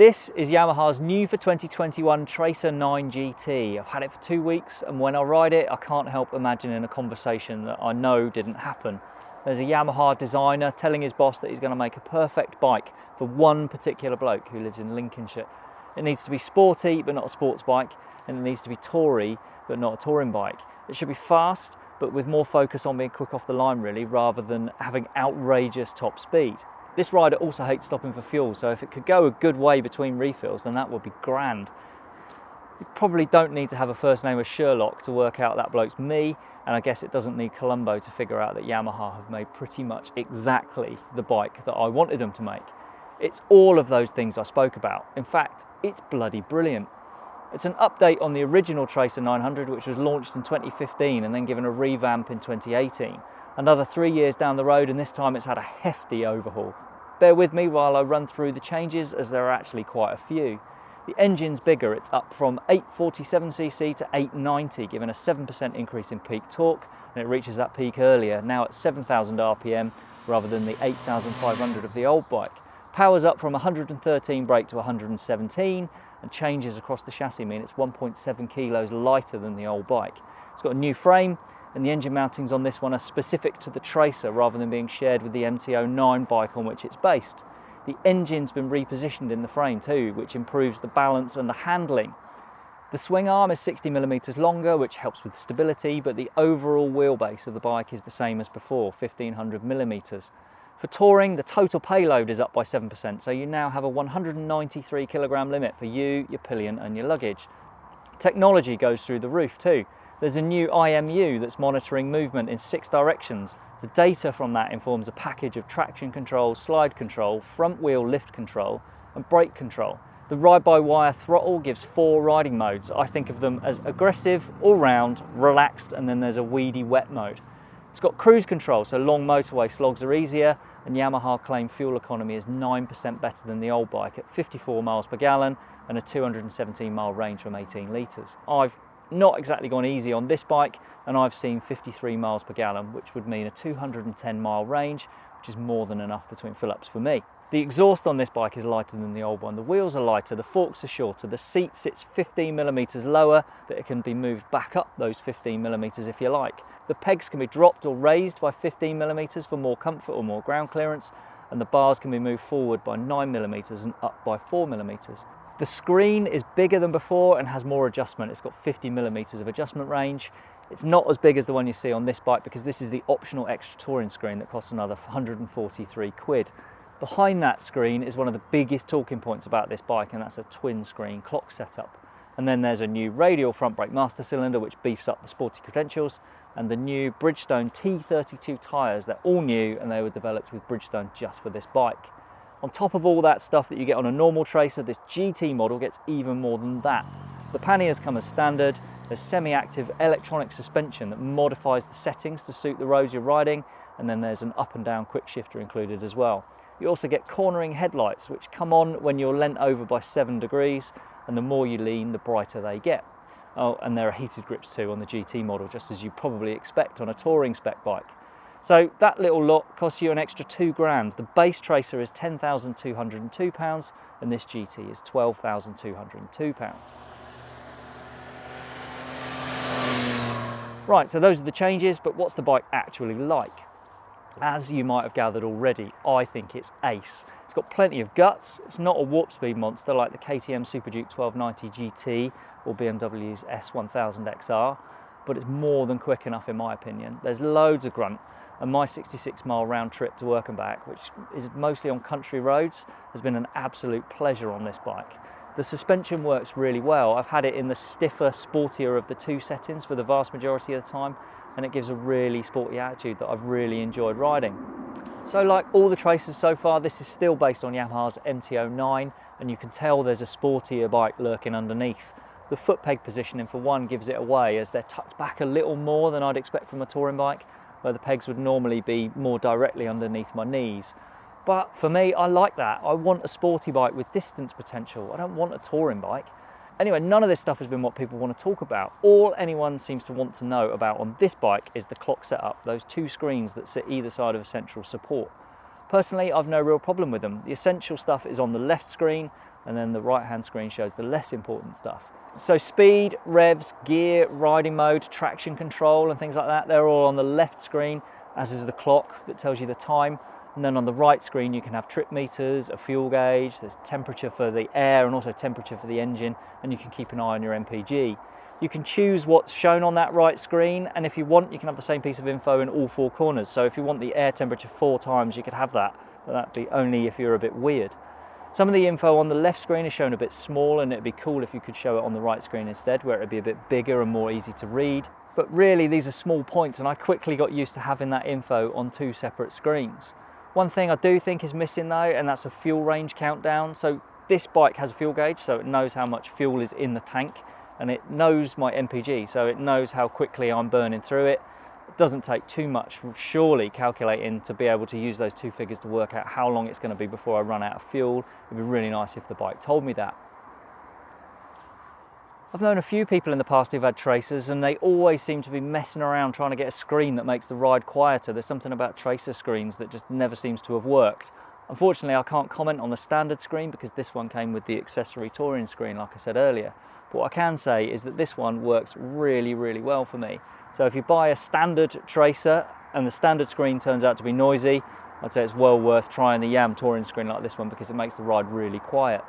This is Yamaha's new for 2021 Tracer 9 GT. I've had it for two weeks and when I ride it I can't help imagining a conversation that I know didn't happen. There's a Yamaha designer telling his boss that he's going to make a perfect bike for one particular bloke who lives in Lincolnshire. It needs to be sporty but not a sports bike and it needs to be toury but not a touring bike. It should be fast but with more focus on being quick off the line really rather than having outrageous top speed. This rider also hates stopping for fuel, so if it could go a good way between refills, then that would be grand. You probably don't need to have a first name of Sherlock to work out that bloke's me, and I guess it doesn't need Columbo to figure out that Yamaha have made pretty much exactly the bike that I wanted them to make. It's all of those things I spoke about. In fact, it's bloody brilliant. It's an update on the original Tracer 900, which was launched in 2015 and then given a revamp in 2018 another three years down the road and this time it's had a hefty overhaul. Bear with me while I run through the changes as there are actually quite a few. The engine's bigger, it's up from 847cc to 890, giving a 7% increase in peak torque, and it reaches that peak earlier, now at 7,000 RPM rather than the 8,500 of the old bike. Power's up from 113 brake to 117, and changes across the chassis mean it's 1.7 kilos lighter than the old bike. It's got a new frame, and the engine mountings on this one are specific to the Tracer rather than being shared with the MT09 bike on which it's based. The engine's been repositioned in the frame too, which improves the balance and the handling. The swing arm is 60 millimeters longer, which helps with stability, but the overall wheelbase of the bike is the same as before, 1500 millimeters. For touring, the total payload is up by 7%, so you now have a 193 kilogram limit for you, your pillion and your luggage. Technology goes through the roof too. There's a new IMU that's monitoring movement in six directions. The data from that informs a package of traction control, slide control, front wheel lift control, and brake control. The ride-by-wire throttle gives four riding modes. I think of them as aggressive, all-round, relaxed, and then there's a weedy wet mode. It's got cruise control, so long motorway slogs are easier, and Yamaha claim fuel economy is 9% better than the old bike at 54 miles per gallon and a 217 mile range from 18 litres. I've not exactly gone easy on this bike and I've seen 53 miles per gallon which would mean a 210 mile range which is more than enough between fill-ups for me. The exhaust on this bike is lighter than the old one. The wheels are lighter, the forks are shorter, the seat sits 15 millimeters lower that it can be moved back up those 15 millimeters if you like. The pegs can be dropped or raised by 15 millimeters for more comfort or more ground clearance and the bars can be moved forward by 9 millimeters and up by 4 millimeters. The screen is bigger than before and has more adjustment. It's got 50 millimeters of adjustment range. It's not as big as the one you see on this bike because this is the optional extra touring screen that costs another 143 quid. Behind that screen is one of the biggest talking points about this bike and that's a twin screen clock setup. And then there's a new radial front brake master cylinder which beefs up the sporty credentials and the new Bridgestone T32 tyres. They're all new and they were developed with Bridgestone just for this bike. On top of all that stuff that you get on a normal tracer, this GT model gets even more than that. The panniers come as standard, there's semi-active electronic suspension that modifies the settings to suit the roads you're riding, and then there's an up and down quick shifter included as well. You also get cornering headlights, which come on when you're leant over by seven degrees, and the more you lean, the brighter they get. Oh, and there are heated grips too on the GT model, just as you probably expect on a touring spec bike. So that little lot costs you an extra two grand. The base Tracer is £10,202 and this GT is £12,202. Right, so those are the changes, but what's the bike actually like? As you might have gathered already, I think it's ace. It's got plenty of guts. It's not a warp speed monster like the KTM Super Duke 1290 GT or BMW's S1000XR, but it's more than quick enough in my opinion. There's loads of grunt and my 66 mile round trip to work and back, which is mostly on country roads, has been an absolute pleasure on this bike. The suspension works really well. I've had it in the stiffer, sportier of the two settings for the vast majority of the time, and it gives a really sporty attitude that I've really enjoyed riding. So like all the Tracers so far, this is still based on Yamaha's MT09, and you can tell there's a sportier bike lurking underneath. The foot peg positioning for one gives it away as they're tucked back a little more than I'd expect from a touring bike, where the pegs would normally be more directly underneath my knees. But for me, I like that. I want a sporty bike with distance potential. I don't want a touring bike. Anyway, none of this stuff has been what people want to talk about. All anyone seems to want to know about on this bike is the clock setup, those two screens that sit either side of a central support. Personally, I've no real problem with them. The essential stuff is on the left screen and then the right hand screen shows the less important stuff. So speed, revs, gear, riding mode, traction control and things like that, they're all on the left screen, as is the clock that tells you the time. And then on the right screen, you can have trip meters, a fuel gauge, there's temperature for the air and also temperature for the engine, and you can keep an eye on your MPG. You can choose what's shown on that right screen, and if you want, you can have the same piece of info in all four corners. So if you want the air temperature four times, you could have that, but that'd be only if you're a bit weird. Some of the info on the left screen is shown a bit small and it'd be cool if you could show it on the right screen instead where it'd be a bit bigger and more easy to read. But really these are small points and I quickly got used to having that info on two separate screens. One thing I do think is missing though and that's a fuel range countdown. So this bike has a fuel gauge so it knows how much fuel is in the tank and it knows my MPG so it knows how quickly I'm burning through it doesn't take too much, surely, calculating to be able to use those two figures to work out how long it's going to be before I run out of fuel. It'd be really nice if the bike told me that. I've known a few people in the past who've had tracers and they always seem to be messing around trying to get a screen that makes the ride quieter. There's something about tracer screens that just never seems to have worked. Unfortunately, I can't comment on the standard screen because this one came with the accessory touring screen, like I said earlier. But what I can say is that this one works really, really well for me. So if you buy a standard tracer and the standard screen turns out to be noisy, I'd say it's well worth trying the YAM touring screen like this one because it makes the ride really quiet.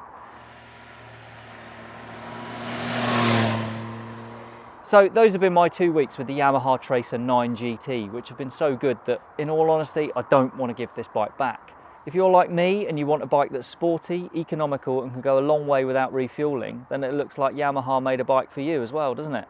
So those have been my two weeks with the Yamaha Tracer 9 GT, which have been so good that in all honesty, I don't want to give this bike back. If you're like me and you want a bike that's sporty, economical and can go a long way without refueling, then it looks like Yamaha made a bike for you as well, doesn't it?